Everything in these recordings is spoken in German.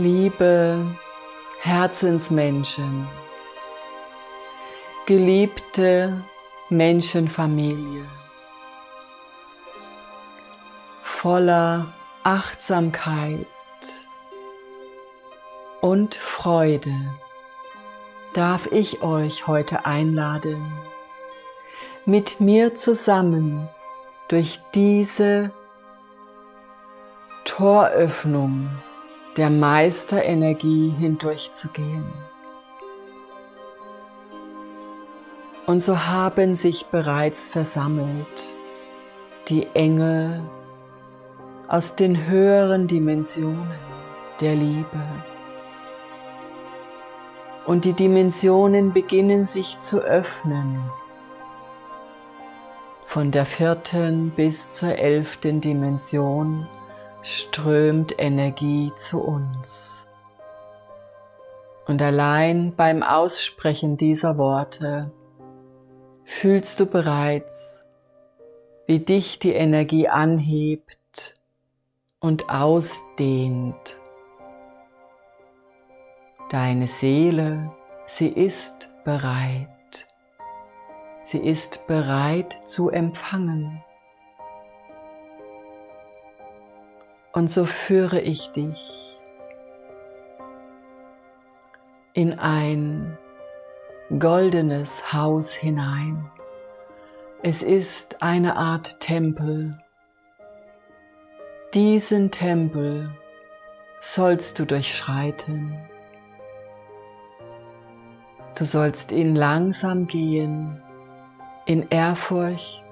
Liebe Herzensmenschen, geliebte Menschenfamilie, voller Achtsamkeit und Freude darf ich euch heute einladen, mit mir zusammen durch diese Toröffnung der Meisterenergie hindurchzugehen. Und so haben sich bereits versammelt die Engel aus den höheren Dimensionen der Liebe. Und die Dimensionen beginnen sich zu öffnen. Von der vierten bis zur elften Dimension strömt Energie zu uns. Und allein beim Aussprechen dieser Worte fühlst du bereits, wie dich die Energie anhebt und ausdehnt. Deine Seele, sie ist bereit. Sie ist bereit zu empfangen. Und so führe ich dich in ein goldenes Haus hinein. Es ist eine Art Tempel. Diesen Tempel sollst du durchschreiten. Du sollst ihn langsam gehen, in Ehrfurcht,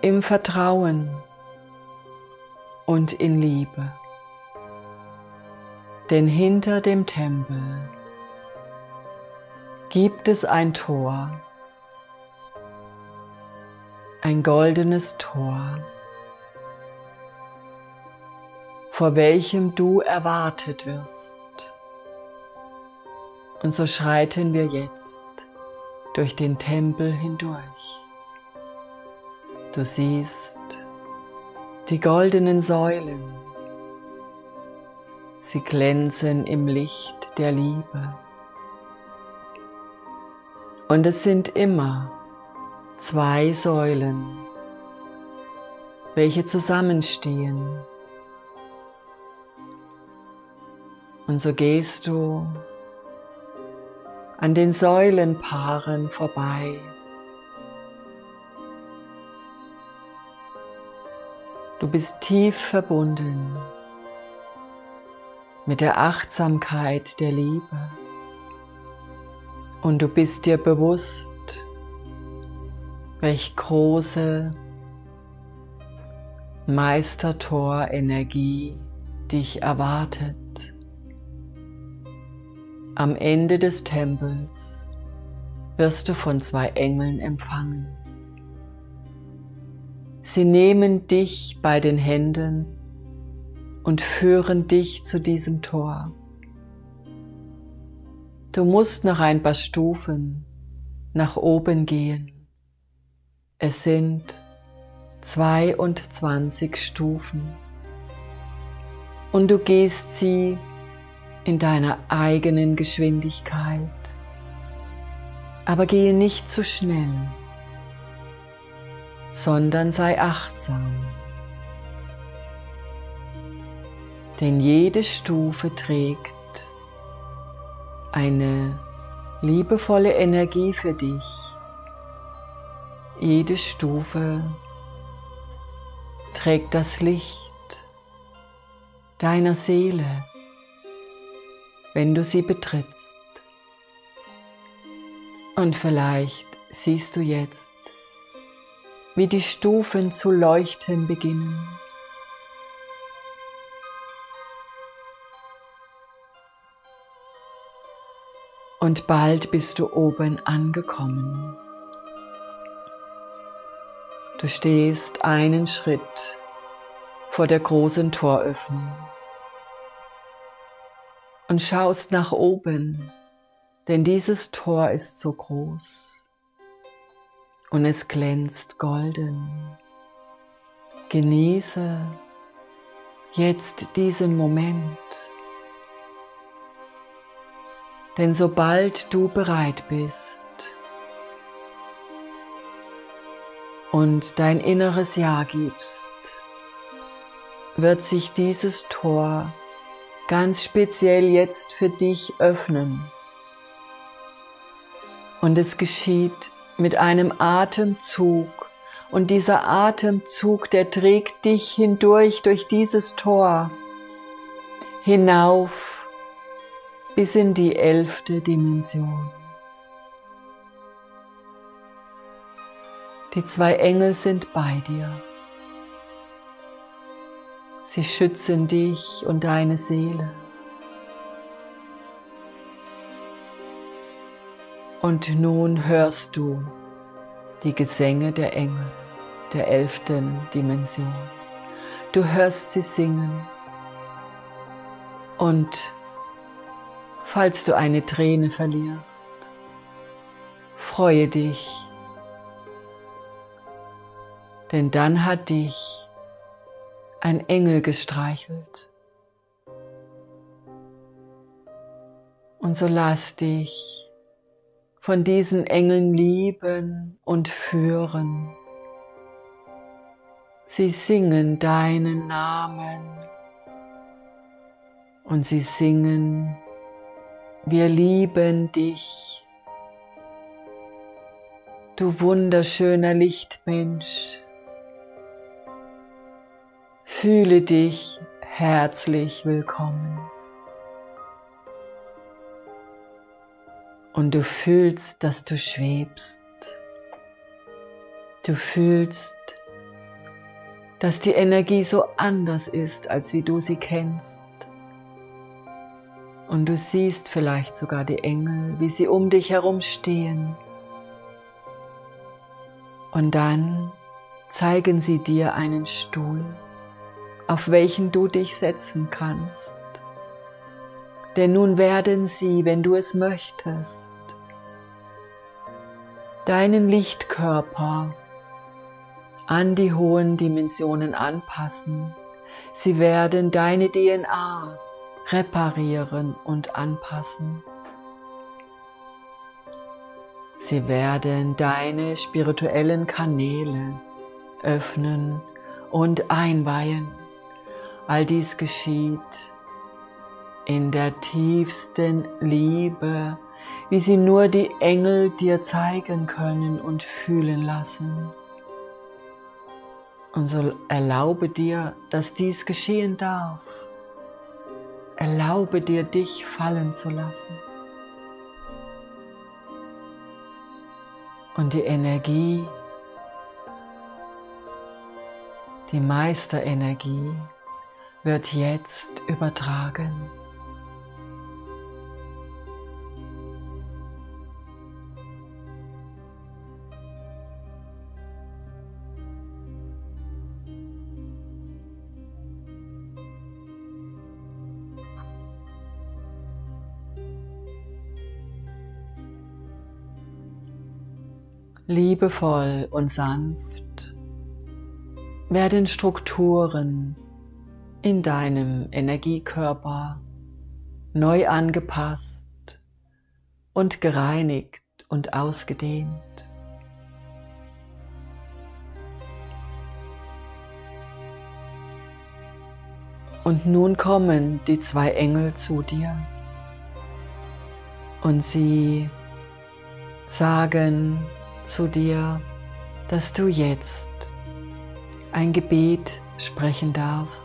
im Vertrauen, und in Liebe. Denn hinter dem Tempel gibt es ein Tor, ein goldenes Tor, vor welchem du erwartet wirst. Und so schreiten wir jetzt durch den Tempel hindurch. Du siehst die goldenen Säulen, sie glänzen im Licht der Liebe. Und es sind immer zwei Säulen, welche zusammenstehen. Und so gehst du an den Säulenpaaren vorbei. Du bist tief verbunden mit der Achtsamkeit der Liebe und du bist dir bewusst, welch große Meistertor-Energie dich erwartet. Am Ende des Tempels wirst du von zwei Engeln empfangen. Sie nehmen dich bei den Händen und führen dich zu diesem Tor. Du musst noch ein paar Stufen nach oben gehen. Es sind 22 Stufen und du gehst sie in deiner eigenen Geschwindigkeit. Aber gehe nicht zu schnell sondern sei achtsam. Denn jede Stufe trägt eine liebevolle Energie für dich. Jede Stufe trägt das Licht deiner Seele, wenn du sie betrittst. Und vielleicht siehst du jetzt wie die Stufen zu leuchten beginnen. Und bald bist du oben angekommen. Du stehst einen Schritt vor der großen Toröffnung und schaust nach oben, denn dieses Tor ist so groß und es glänzt golden. Genieße jetzt diesen Moment. Denn sobald du bereit bist und dein inneres Ja gibst, wird sich dieses Tor ganz speziell jetzt für dich öffnen. Und es geschieht mit einem Atemzug. Und dieser Atemzug, der trägt dich hindurch durch dieses Tor hinauf bis in die elfte Dimension. Die zwei Engel sind bei dir. Sie schützen dich und deine Seele. Und nun hörst du die Gesänge der Engel der elften Dimension. Du hörst sie singen. Und falls du eine Träne verlierst, freue dich, denn dann hat dich ein Engel gestreichelt. Und so lass dich von diesen Engeln lieben und führen. Sie singen deinen Namen und sie singen, wir lieben dich. Du wunderschöner Lichtmensch. Fühle dich herzlich willkommen. Und du fühlst, dass du schwebst. Du fühlst, dass die Energie so anders ist, als wie du sie kennst. Und du siehst vielleicht sogar die Engel, wie sie um dich herum stehen. Und dann zeigen sie dir einen Stuhl auf welchen du dich setzen kannst. Denn nun werden sie, wenn du es möchtest, deinen Lichtkörper an die hohen Dimensionen anpassen. Sie werden deine DNA reparieren und anpassen. Sie werden deine spirituellen Kanäle öffnen und einweihen. All dies geschieht in der tiefsten Liebe, wie sie nur die Engel dir zeigen können und fühlen lassen. Und so erlaube dir, dass dies geschehen darf. Erlaube dir, dich fallen zu lassen. Und die Energie, die Meisterenergie, wird jetzt übertragen. Liebevoll und sanft werden Strukturen in deinem Energiekörper neu angepasst und gereinigt und ausgedehnt. Und nun kommen die zwei Engel zu dir und sie sagen zu dir, dass du jetzt ein Gebet sprechen darfst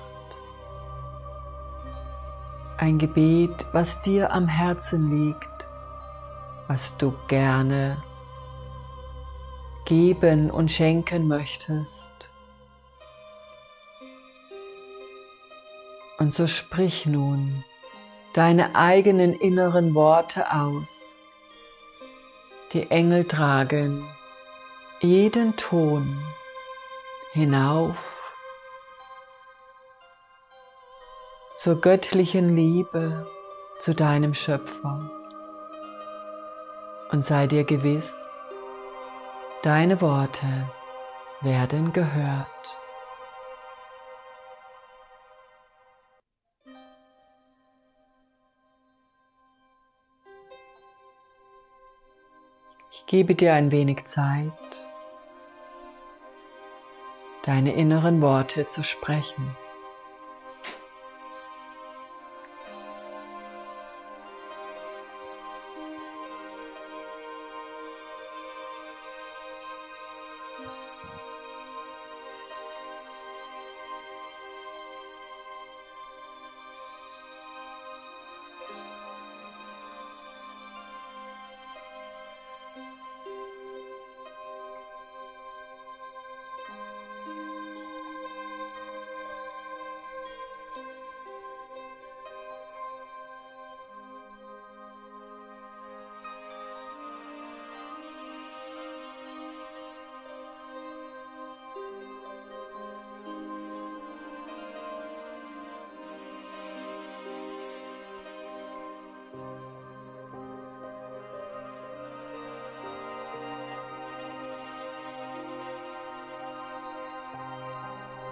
ein Gebet, was dir am Herzen liegt, was du gerne geben und schenken möchtest. Und so sprich nun deine eigenen inneren Worte aus. Die Engel tragen jeden Ton hinauf zur göttlichen Liebe zu deinem Schöpfer. Und sei dir gewiss, deine Worte werden gehört. Gebe dir ein wenig Zeit, deine inneren Worte zu sprechen.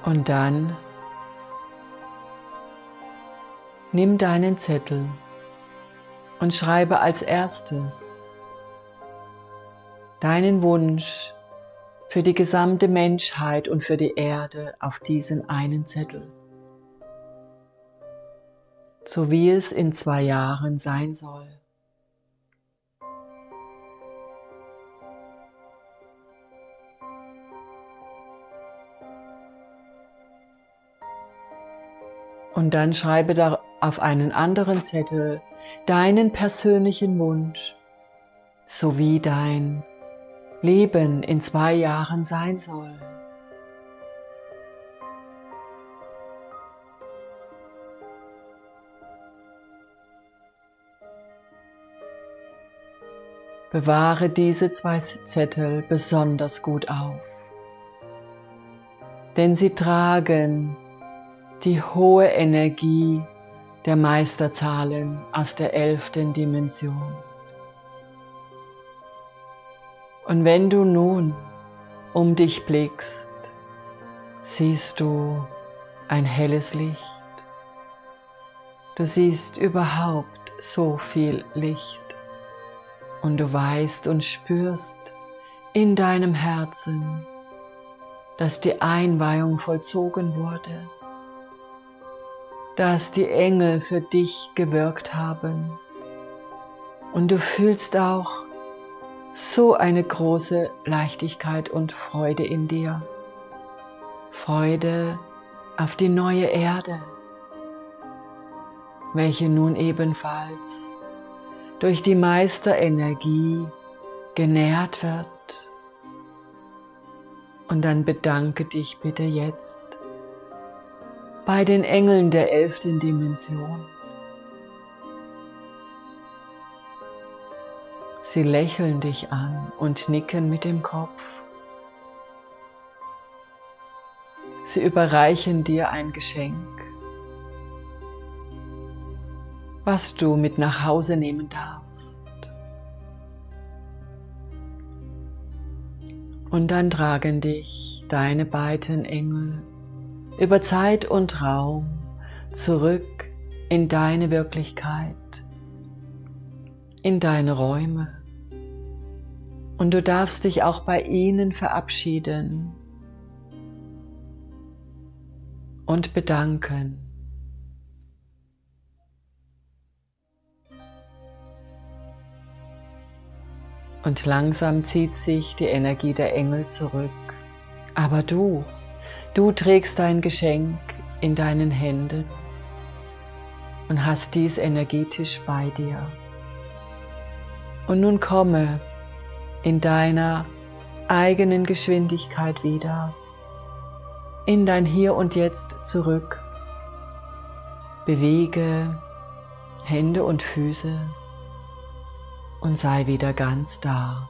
Und dann nimm deinen Zettel und schreibe als erstes deinen Wunsch für die gesamte Menschheit und für die Erde auf diesen einen Zettel. So wie es in zwei Jahren sein soll. Und dann schreibe da auf einen anderen Zettel deinen persönlichen Wunsch, sowie dein Leben in zwei Jahren sein soll. Bewahre diese zwei Zettel besonders gut auf, denn sie tragen die hohe Energie der Meisterzahlen aus der elften Dimension. Und wenn du nun um dich blickst, siehst du ein helles Licht. Du siehst überhaupt so viel Licht und du weißt und spürst in deinem Herzen, dass die Einweihung vollzogen wurde dass die Engel für dich gewirkt haben. Und du fühlst auch so eine große Leichtigkeit und Freude in dir. Freude auf die neue Erde, welche nun ebenfalls durch die Meisterenergie genährt wird. Und dann bedanke dich bitte jetzt bei den Engeln der elften Dimension. Sie lächeln dich an und nicken mit dem Kopf. Sie überreichen dir ein Geschenk, was du mit nach Hause nehmen darfst. Und dann tragen dich deine beiden Engel über Zeit und Raum zurück in deine Wirklichkeit, in deine Räume. Und du darfst dich auch bei ihnen verabschieden und bedanken. Und langsam zieht sich die Energie der Engel zurück. Aber du Du trägst dein Geschenk in deinen Händen und hast dies energetisch bei dir. Und nun komme in deiner eigenen Geschwindigkeit wieder in dein Hier und Jetzt zurück. Bewege Hände und Füße und sei wieder ganz da.